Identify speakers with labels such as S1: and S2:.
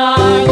S1: dark.